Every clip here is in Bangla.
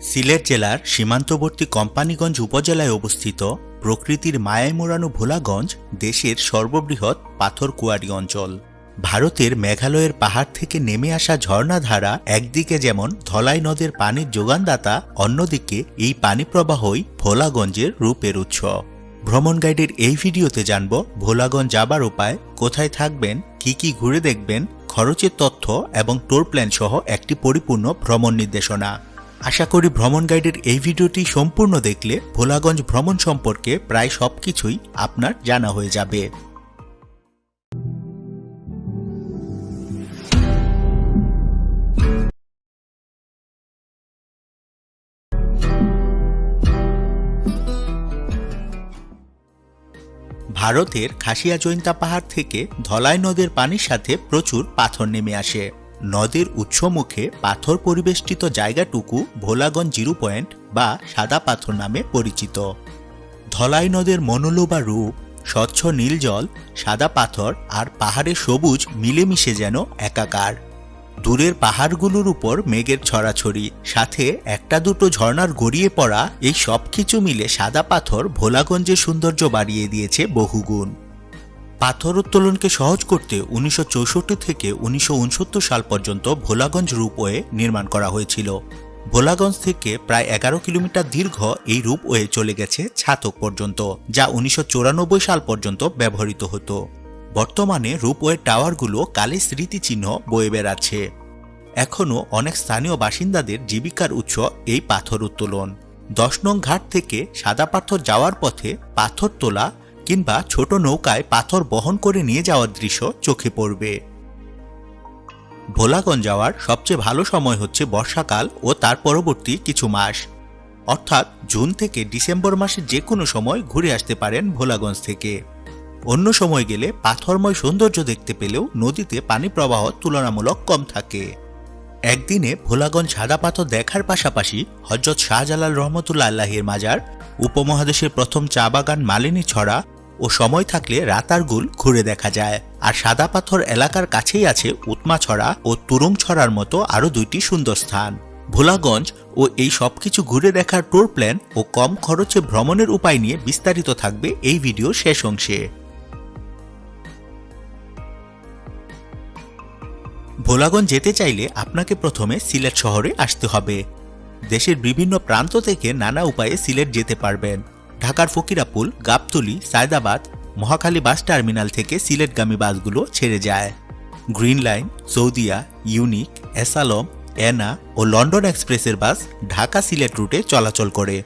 সিলেট জেলার সীমান্তবর্তী কোম্পানিগঞ্জ উপজেলায় অবস্থিত প্রকৃতির মায়ায় মোড়ানো ভোলাগঞ্জ দেশের সর্ববৃহৎ পাথর কুয়ারি অঞ্চল। ভারতের মেঘালয়ের পাহাড় থেকে নেমে আসা ঝর্ণাধারা একদিকে যেমন ধলাই নদের পানির যোগানদাতা, অন্যদিকে এই পানি প্রবাহই ভোলাগঞ্জের রূপের উৎস। ভ্রমণ গাইডের এই ভিডিওতে জানব ভোলাগঞ্জ যাবার উপায়, কোথায় থাকবেন, কি কি ঘুরে দেখবেন, খরচের তথ্য এবং টোর প্ল্যান সহ একটি পরিপূর্ণ ভ্রমণ নির্দেশনা। আশা করি ভ্রমণ গাইডের এই ভিডিওটি সম্পূর্ণ দেখলে ভোলাগঞ্জ ভ্রমণ সম্পর্কে প্রায় সবকিছুই আপনার জানা হয়ে যাবে। ভারতের খাসিয়া জৈন্তা পাহাড় থেকে ধলাই নদের পানির সাথে প্রচুর পাথর নেমে আসে। নদের উৎসমুখে পাথর পরিবেষ্টিত জায়গাটুকু ভোলাগঞ্জ জিরো পয়েন্ট বা সাদা পাথর নামে পরিচিত। ধলাই নদের মনোলোবা রূপ, স্বচ্ছ নীল জল, সাদা পাথর আর পাহাড়ে সবুজ মিলেমিশে যেন একাকার। দূরের পাহাড়গুলোর উপর মেঘের ছড়াছড়ি, সাথে একটা দুটো ঝর্ণার গড়িয়ে পড়া এই সব কিছু মিলে সাদা পাথর ভোলাগঞ্জের সৌন্দর্য বাড়িয়ে দিয়েছে বহুগুণ। পাথর উত্তোলনকে সহজ করতে উনিশশো চৌষট্টি থেকে উনিশশো উনসত্তর সাল পর্যন্ত ভোলাগঞ্জ রূপওয়ে নির্মাণ করা হয়েছিল। ভোলাগঞ্জ থেকে প্রায় এগারো কিলোমিটার দীর্ঘ এই রূপওয়ে চলে গেছে ছাতক পর্যন্ত, যা উনিশশো চুরানব্বই সাল পর্যন্ত ব্যবহৃত হতো। বর্তমানে রূপওয়ে টাওয়ারগুলো কালে স্মৃতিচিহ্ন বয়ে বেড়াচ্ছে। এখনও অনেক স্থানীয় বাসিন্দাদের জীবিকার উৎস এই পাথর উত্তোলন। দশ নং ঘাট থেকে সাদা পাথর যাওয়ার পথে পাথর তোলা কিংবা ছোট নৌকায় পাথর বহন করে নিয়ে যাওয়ার দৃশ্য চোখে পড়বে। ভোলাগঞ্জ যাওয়ার সবচেয়ে ভালো সময় হচ্ছে বর্ষাকাল ও তার পরবর্তী কিছু মাস। অর্থাৎ জুন থেকে ডিসেম্বর মাসে যে কোনো সময় ঘুরে আসতে পারেন ভোলাগঞ্জ থেকে। অন্য সময় গেলে পাথরময় সৌন্দর্য দেখতে পেলেও নদীতে পানি প্রবাহ তুলনামূলক কম থাকে। একদিনে ভোলাগঞ্জ সাদা পাথর দেখার পাশাপাশি হজরত শাহজালাল রহমতুল্লা আল্লাহের মাজার, উপমহাদেশের প্রথম চা বাগান মালিনী ছড়া ও সময় থাকলে রাতারগুল ঘুরে দেখা যায়। আর সাদা পাথর এলাকার কাছেই আছে উৎমা ছড়া ও তুরুং ছড়ার মতো আরও দুইটি সুন্দর স্থান। ভোলাগঞ্জ ও এই সব কিছু ঘুরে দেখার ট্যুর প্ল্যান ও কম খরচে ভ্রমণের উপায় নিয়ে বিস্তারিত থাকবে এই ভিডিও শেষ অংশে। ভোলাগঞ্জ যেতে চাইলে আপনাকে প্রথমে সিলেট শহরে আসতে হবে। দেশের বিভিন্ন প্রান্ত থেকে নানা উপায়ে সিলেট যেতে পারবেন। ঢাকার ফকিরাপুল, গাবতলি, সায়দাবাদ, মহাখালী বাস টার্মিনাল থেকে সিলেটগামী বাসগুলো ছেড়ে যায়। Green Line, Saudia, Unique, S Alam, Ena ও লন্ডন এক্সপ্রেসের বাস ঢাকা সিলেট রুটে চলাচল করে।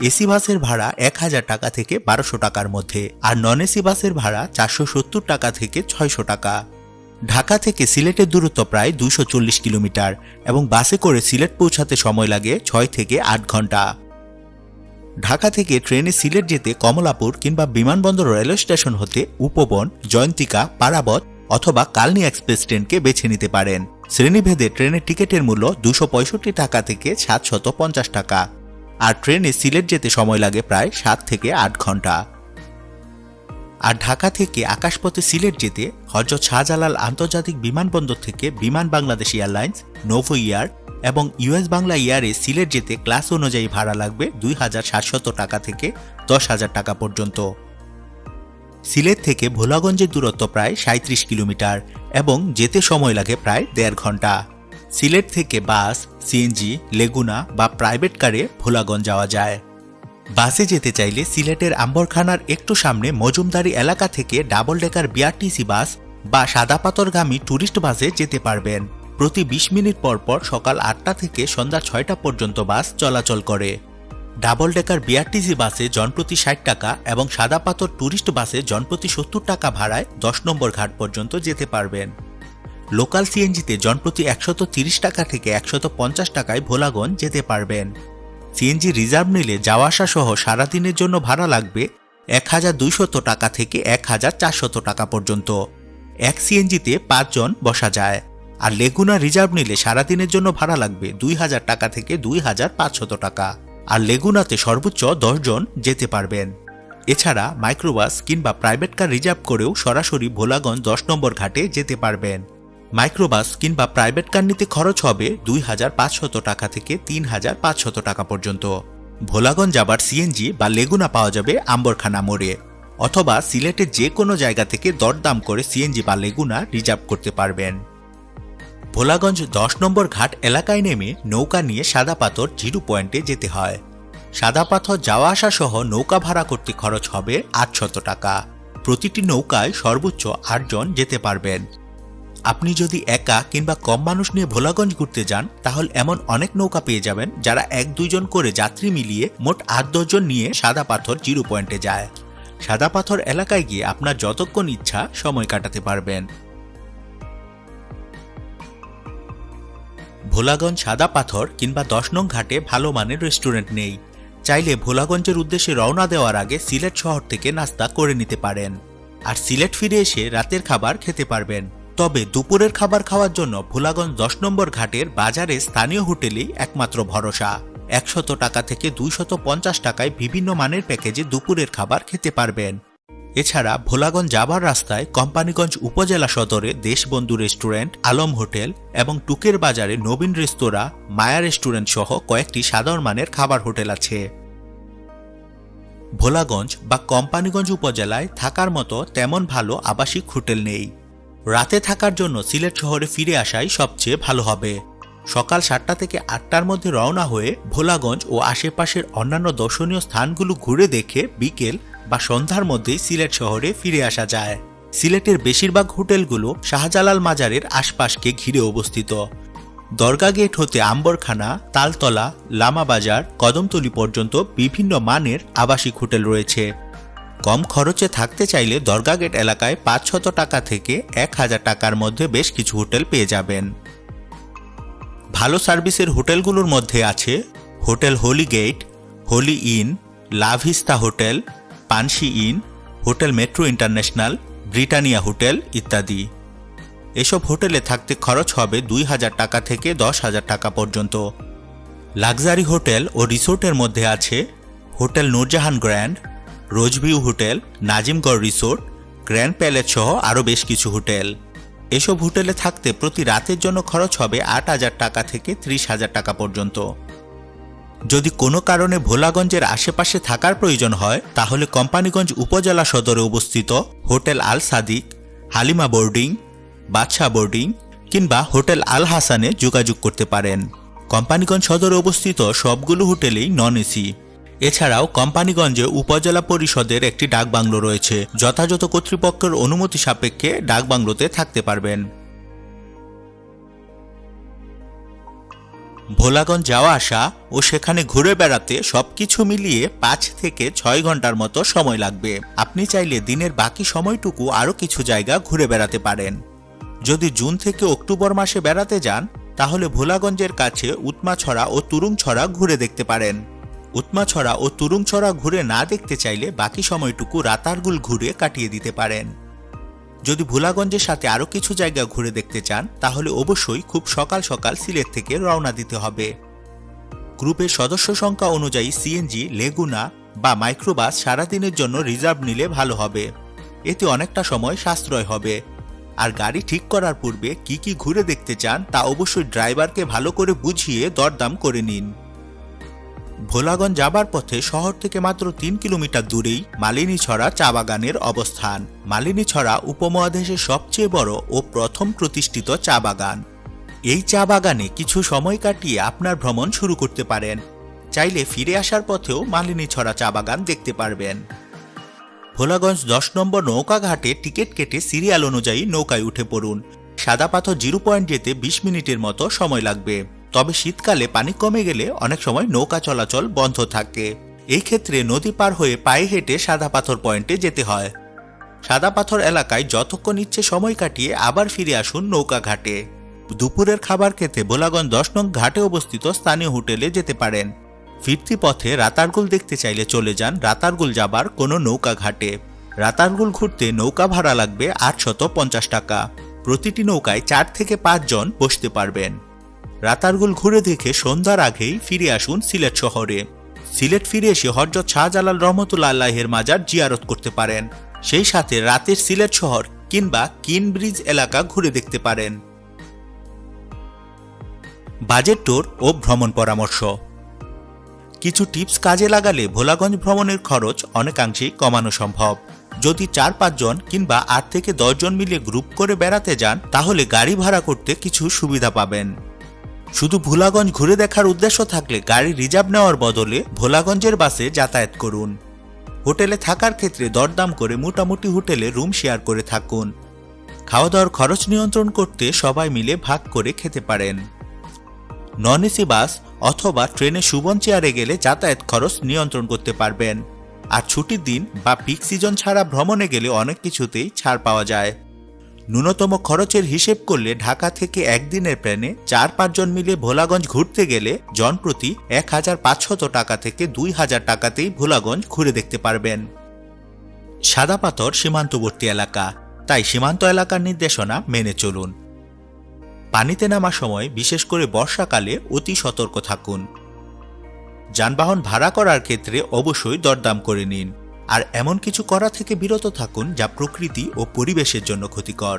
এসি বাসের ভাড়া এক হাজার টাকা থেকে বারোশো টাকার মধ্যে আর নন এসি বাসের ভাড়া চারশো সত্তর টাকা থেকে ছয়শো টাকা। ঢাকা থেকে সিলেটের দূরত্ব প্রায় দুশো কিলোমিটার এবং বাসে করে সিলেট পৌঁছাতে সময় লাগে ছয় থেকে আট ঘণ্টা। ঢাকা থেকে ট্রেনে সিলেট যেতে কমলাপুর কিংবা বিমানবন্দর রেলওয়ে স্টেশন হতে উপবন, জয়ন্তিকা, পারাবত অথবা কালনি এক্সপ্রেস ট্রেনকে বেছে নিতে পারেন। শ্রেণীভেদে ট্রেনের টিকিটের মূল্য দুশো টাকা থেকে সাতশত পঞ্চাশ টাকা। আর ট্রেনে সিলেট যেতে সময় লাগে প্রায় সাত থেকে আট ঘণ্টা। আর ঢাকা থেকে আকাশপথে সিলেট যেতে হজরত শাহজালাল আন্তর্জাতিক বিমানবন্দর থেকে বিমান বাংলাদেশ এয়ারলাইন্স নোভো ইয়ার এবং ইউএস বাংলা ইয়ারে সিলেট যেতে ক্লাস অনুযায়ী ভাড়া লাগবে দুই হাজার সাতশত টাকা থেকে দশ হাজার টাকা পর্যন্ত। সিলেট থেকে ভোলাগঞ্জের দূরত্ব প্রায় সাঁত্রিশ কিলোমিটার এবং যেতে সময় লাগে প্রায় দেড় ঘণ্টা। সিলেট থেকে বাস, সিএনজি, লেগুনা বা প্রাইভেট কারে ভোলাগঞ্জ যাওয়া যায়। বাসে যেতে চাইলে সিলেটের আম্বরখানার একটু সামনে মজুমদারি এলাকা থেকে ডাবল ডেকার বিআরটিসি বাস বা সাদাপাতরগামী ট্যুরিস্ট বাসে যেতে পারবেন। প্রতি ২০ মিনিট পর পর সকাল আটটা থেকে সন্ধ্যা ছয়টা পর্যন্ত বাস চলাচল করে। ডাবল ডেকার বিআরটিসি বাসে জনপ্রতি ষাট টাকা এবং সাদা পাথর ট্যুরিস্ট বাসে জনপ্রতি সত্তর টাকা ভাড়ায় দশ নম্বর ঘাট পর্যন্ত যেতে পারবেন। লোকাল সিএনজিতে জনপ্রতি একশত তিরিশ টাকা থেকে একশত পঞ্চাশ টাকায় ভোলাগঞ্জ যেতে পারবেন। সিএনজি রিজার্ভ নিলে যাওয়া আসা সহ সারাদিনের জন্য ভাড়া লাগবে এক হাজার দুইশত টাকা থেকে এক হাজার চারশত টাকা পর্যন্ত। এক সিএনজিতে পাঁচজন বসা যায়। আর লেগুনা রিজার্ভ নিলে সারাদিনের জন্য ভাড়া লাগবে দুই হাজার টাকা থেকে দুই হাজার পাঁচশত টাকা। আর লেগুনাতে সর্বোচ্চ জন যেতে পারবেন। এছাড়া মাইক্রোবাস কিংবা প্রাইভেট কার রিজার্ভ করেও সরাসরি ভোলাগঞ্জ দশ নম্বর ঘাটে যেতে পারবেন। মাইক্রোবাস কিংবা প্রাইভেট কার নিতে খরচ হবে দুই হাজার পাঁচশত টাকা থেকে তিন হাজার পাঁচশত টাকা পর্যন্ত। ভোলাগঞ্জ যাবার সিএনজি বা লেগুনা পাওয়া যাবে আম্বরখানা মোড়ে। অথবা সিলেটের যে কোনো জায়গা থেকে দরদাম করে সিএনজি বা লেগুনা রিজার্ভ করতে পারবেন। ভোলাগঞ্জ দশ নম্বর ঘাট এলাকায় নেমে নৌকা নিয়ে সাদা পাথর জিরো পয়েন্টে যেতে হয়। সাদা পাথর যাওয়া আসা সহ নৌকা ভাড়া করতে খরচ হবে আটশত টাকা। প্রতিটি নৌকায় সর্বোচ্চ আটজন যেতে পারবেন। আপনি যদি একা কিংবা কম মানুষ নিয়ে ভোলাগঞ্জ ঘুরতে যান, তাহলে এমন অনেক নৌকা পেয়ে যাবেন যারা এক দুইজন করে যাত্রী মিলিয়ে মোট আট দশজন নিয়ে সাদা পাথর জিরো পয়েন্টে যায়। সাদা পাথর এলাকায় গিয়ে আপনার যতক্ষণ ইচ্ছা সময় কাটাতে পারবেন। ভোলাগঞ্জ সাদা পাথর কিংবা দশ নং ঘাটে ভালো মানের রেস্টুরেন্ট নেই। চাইলে ভোলাগঞ্জের উদ্দেশ্যে রওনা দেওয়ার আগে সিলেট শহর থেকে নাস্তা করে নিতে পারেন। আর সিলেট ফিরে এসে রাতের খাবার খেতে পারবেন। তবে দুপুরের খাবার খাওয়ার জন্য ভোলাগঞ্জ দশ নম্বর ঘাটের বাজারে স্থানীয় হোটেলেই একমাত্র ভরসা। একশত টাকা থেকে দুইশত পঞ্চাশ টাকায় বিভিন্ন মানের প্যাকেজে দুপুরের খাবার খেতে পারবেন। এছাড়া ভোলাগঞ্জ যাবার রাস্তায় কোম্পানিগঞ্জ উপজেলা সদরে দেশবন্ধু রেস্টুরেন্ট, আলম হোটেল এবং টুকের বাজারে নবীন রেস্তোরাঁ, মায়া রেস্টুরেন্ট সহ কয়েকটি সাধারণ মানের খাবার হোটেল আছে। ভোলাগঞ্জ বা কোম্পানিগঞ্জ উপজেলায় থাকার মতো তেমন ভালো আবাসিক হোটেল নেই। রাতে থাকার জন্য সিলেট শহরে ফিরে আসাই সবচেয়ে ভালো হবে। সকাল সাতটা থেকে আটটার মধ্যে রওনা হয়ে ভোলাগঞ্জ ও আশেপাশের অন্যান্য দর্শনীয় স্থানগুলো ঘুরে দেখে বিকেল বা সন্ধ্যার মধ্যেই সিলেট শহরে ফিরে আসা যায়। সিলেটের বেশিরভাগ হোটেলগুলো শাহজালাল মাজারের আশপাশকে ঘিরে অবস্থিত। দরগা গেট হতে আম্বরখানা, তালতলা, লামা বাজার, কদমতলি পর্যন্ত বিভিন্ন মানের আবাসিক হোটেল রয়েছে। কম খরচে থাকতে চাইলে দরগা গেট এলাকায় পাঁচশত টাকা থেকে এক হাজার টাকার মধ্যে বেশ কিছু হোটেল পেয়ে যাবেন। ভালো সার্ভিসের হোটেলগুলোর মধ্যে আছে hotel holy gate, holy inn, লাভিস্তা hotel, Panshi inn, hotel metro international, Britannia hotel ইত্যাদি। এসব হোটেলে থাকতে খরচ হবে দুই হাজার টাকা থেকে দশ হাজার টাকা পর্যন্ত। লাক্সারি হোটেল ও রিসোর্টের মধ্যে আছে hotel Nurjahan grand rose view hotel, Nazimgarh resort, grand palace সহ আরও বেশ কিছু হোটেল। এসব হোটেলে থাকতে প্রতি রাতের জন্য খরচ হবে আট হাজার টাকা থেকে ত্রিশ হাজার টাকা পর্যন্ত। যদি কোনো কারণে ভোলাগঞ্জের আশেপাশে থাকার প্রয়োজন হয়, তাহলে কোম্পানিগঞ্জ উপজেলা সদরে অবস্থিত hotel Al Sadiq, Halima boarding, Badshah boarding কিংবা হোটেল আল হাসানে যোগাযোগ করতে পারেন। কোম্পানিগঞ্জ সদরে অবস্থিত সবগুলো হোটেলেই নন এসি। এছাড়াও কোম্পানিগঞ্জে উপজেলা পরিষদের একটি ডাকবাংলো রয়েছে। যথাযথ কর্তৃপক্ষের অনুমতি সাপেক্ষে ডাকবাংলোতে থাকতে পারবেন। ভোলাগঞ্জ যাওয়া আসা ও সেখানে ঘুরে বেড়াতে সবকিছু মিলিয়ে পাঁচ থেকে ছয় ঘণ্টার মতো সময় লাগবে। আপনি চাইলে দিনের বাকি সময়টুকু আরও কিছু জায়গা ঘুরে বেড়াতে পারেন। যদি জুন থেকে অক্টোবর মাসে বেড়াতে যান, তাহলে ভোলাগঞ্জের কাছে উৎমাছড়া ও তুরুংছড়া ঘুরে দেখতে পারেন। উৎমাছড়া ও তুরুংছড়া ঘুরে না দেখতে চাইলে বাকি সময়টুকু রাতারগুল ঘুরে কাটিয়ে দিতে পারেন। যদি ভোলাগঞ্জের সাথে আরও কিছু জায়গা ঘুরে দেখতে চান, তাহলে অবশ্যই খুব সকাল সকাল সিলেট থেকে রওনা দিতে হবে। গ্রুপের সদস্য সংখ্যা অনুযায়ী সিএনজি, লেগুনা বা মাইক্রোবাস সারাদিনের জন্য রিজার্ভ নিলে ভালো হবে। এতে অনেকটা সময় সাশ্রয় হবে। আর গাড়ি ঠিক করার পূর্বে কি কি ঘুরে দেখতে চান তা অবশ্যই ড্রাইভারকে ভালো করে বুঝিয়ে দরদাম করে নিন। ভোলাগঞ্জ যাবার পথে শহর থেকে মাত্র তিন কিলোমিটার দূরেই মালিনীছড়া চা বাগানের অবস্থান। মালিনীছড়া উপমহাদেশের সবচেয়ে বড় ও প্রথম প্রতিষ্ঠিত চা বাগান। এই চা বাগানে কিছু সময় কাটিয়ে আপনার ভ্রমণ শুরু করতে পারেন। চাইলে ফিরে আসার পথেও মালিনীছড়া চা বাগান দেখতে পারবেন। ভোলাগঞ্জ দশ নম্বর নৌকা ঘাটে টিকিট কেটে সিরিয়াল অনুযায়ী নৌকায় উঠে পড়ুন। সাদা পাথর জিরো পয়েন্ট যেতে বিশ মিনিটের মতো সময় লাগবে। তবে শীতকালে পানি কমে গেলে অনেক সময় নৌকা চলাচল বন্ধ থাকে। এই ক্ষেত্রে নদী পার হয়ে পায়ে হেঁটে সাদা পাথর পয়েন্টে যেতে হয়। সাদা পাথর এলাকায় যতক্ষণ ইচ্ছে সময় কাটিয়ে আবার ফিরে আসুন নৌকা ঘাটে। দুপুরের খাবার খেতে ভোলাগঞ্জ দশ নং ঘাটে অবস্থিত স্থানীয় হোটেলে যেতে পারেন। ফিরতি পথে রাতারগুল দেখতে চাইলে চলে যান রাতারগুল যাবার কোনো নৌকা ঘাটে। রাতারগুল ঘুরতে নৌকা ভাড়া লাগবে আটশত পঞ্চাশ টাকা। প্রতিটি নৌকায় চার থেকে পাঁচজন বসতে পারবেন। রাতারগুল ঘুরে দেখে সন্ধ্যার আগেই ফিরে আসুন সিলেট শহরে। সিলেট ফিরে এসে হজরত শাহজালাল রহমতুল্লাহ আল্লাহের মাজার জিয়ারত করতে পারেন। সেই সাথে রাতের সিলেট শহর কিংবা কিন ব্রিজ এলাকা ঘুরে দেখতে পারেন। বাজেট ট্যুর ও ভ্রমণ পরামর্শ। কিছু টিপস কাজে লাগালে ভোলাগঞ্জ ভ্রমণের খরচ অনেকাংশেই কমানো সম্ভব। যদি চার পাঁচজন কিংবা আট থেকে দশজন মিলে গ্রুপ করে বেড়াতে যান, তাহলে গাড়ি ভাড়া করতে কিছু সুবিধা পাবেন। শুধু ভোলাগঞ্জ ঘুরে দেখার উদ্দেশ্য থাকলে গাড়ি রিজার্ভ নেওয়ার বদলে ভোলাগঞ্জের বাসে যাতায়াত করুন। হোটেলে থাকার ক্ষেত্রে দরদাম করে মোটামুটি হোটেলে রুম শেয়ার করে থাকুন। খাওয়া দাওয়ার খরচ নিয়ন্ত্রণ করতে সবাই মিলে ভাগ করে খেতে পারেন। নন এসি বাস অথবা ট্রেনে সুবন চেয়ারে গেলে যাতায়াত খরচ নিয়ন্ত্রণ করতে পারবেন। আর ছুটির দিন বা পিক সিজন ছাড়া ভ্রমণে গেলে অনেক কিছুতেই ছাড় পাওয়া যায়। ন্যূনতম খরচের হিসেব করলে ঢাকা থেকে একদিনের প্ল্যানে চার পাঁচজন মিলে ভোলাগঞ্জ ঘুরতে গেলে জনপ্রতি এক হাজার পাঁচশত টাকা থেকে দুই হাজার টাকাতেই ভোলাগঞ্জ ঘুরে দেখতে পারবেন। সাদা পাথর সীমান্তবর্তী এলাকা, তাই সীমান্ত এলাকার নির্দেশনা মেনে চলুন। পানিতে নামার সময় বিশেষ করে বর্ষাকালে অতি সতর্ক থাকুন। যানবাহন ভাড়া করার ক্ষেত্রে অবশ্যই দরদাম করে নিন। আর এমন কিছু করা থেকে বিরত থাকুন যা প্রকৃতি ও পরিবেশের জন্য ক্ষতিকর।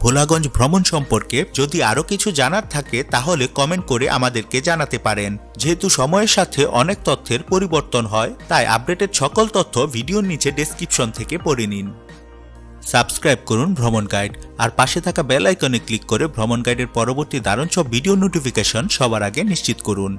ভোলাগঞ্জ ভ্রমণ সম্পর্কে যদি আরও কিছু জানার থাকে, তাহলে কমেন্ট করে আমাদেরকে জানাতে পারেন। যেহেতু সময়ের সাথে অনেক তথ্যের পরিবর্তন হয়, তাই আপডেটেড সকল তথ্য ভিডিওর নিচে ডেসক্রিপশন থেকে পড়ে নিন। সাবস্ক্রাইব করুন ভ্রমণ গাইড, আর পাশে থাকা বেল আইকনে ক্লিক করে ভ্রমণ গাইডের পরবর্তী দারুণ সব ভিডিও নোটিফিকেশন সবার আগে নিশ্চিত করুন।